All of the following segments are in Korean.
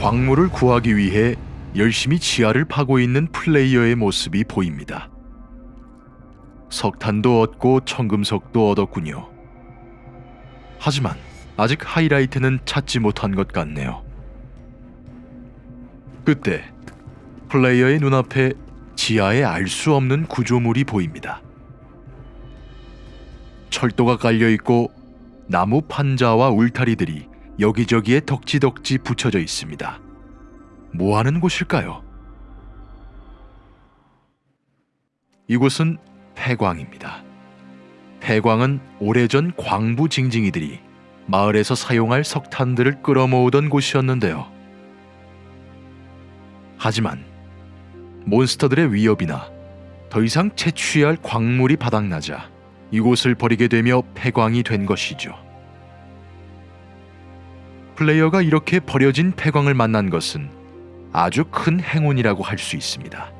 광물을 구하기 위해 열심히 지하를 파고 있는 플레이어의 모습이 보입니다. 석탄도 얻고 청금석도 얻었군요. 하지만 아직 하이라이트는 찾지 못한 것 같네요. 그때 플레이어의 눈앞에 지하에 알 수 없는 구조물이 보입니다. 철도가 깔려 있고 나무 판자와 울타리들이 여기저기에 덕지덕지 붙여져 있습니다. 뭐 하는 곳일까요? 이곳은 폐광입니다. 폐광은 오래전 광부 징징이들이 마을에서 사용할 석탄들을 끌어모으던 곳이었는데요. 하지만 몬스터들의 위협이나 더 이상 채취할 광물이 바닥나자 이곳을 버리게 되며 폐광이 된 것이죠. 플레이어가 이렇게 버려진 폐광을 만난 것은 아주 큰 행운이라고 할 수 있습니다.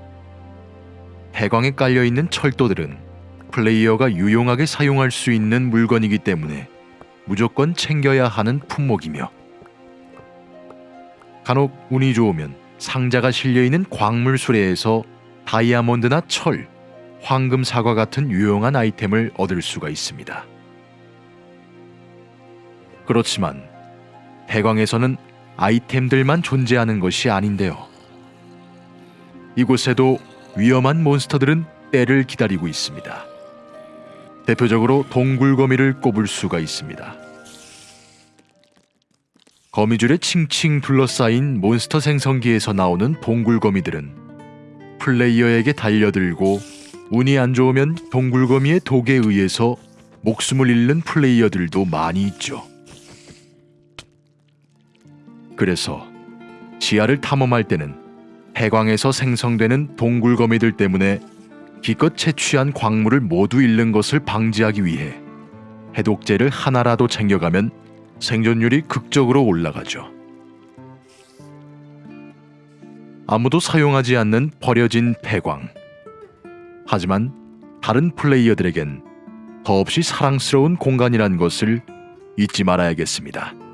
폐광에 깔려 있는 철도들은 플레이어가 유용하게 사용할 수 있는 물건이기 때문에 무조건 챙겨야 하는 품목이며 간혹 운이 좋으면 상자가 실려 있는 광물 수레에서 다이아몬드나 철, 황금 사과 같은 유용한 아이템을 얻을 수가 있습니다. 그렇지만 해광에서는 아이템들만 존재하는 것이 아닌데요. 이곳에도 위험한 몬스터들은 때를 기다리고 있습니다. 대표적으로 동굴거미를 꼽을 수가 있습니다. 거미줄에 칭칭 둘러싸인 몬스터 생성기에서 나오는 동굴거미들은 플레이어에게 달려들고 운이 안 좋으면 동굴거미의 독에 의해서 목숨을 잃는 플레이어들도 많이 있죠. 그래서 지하를 탐험할 때는 해광에서 생성되는 동굴거미들 때문에 기껏 채취한 광물을 모두 잃는 것을 방지하기 위해 해독제를 하나라도 챙겨가면 생존율이 극적으로 올라가죠. 아무도 사용하지 않는 버려진 폐광. 하지만 다른 플레이어들에겐 더없이 사랑스러운 공간이란 것을 잊지 말아야겠습니다.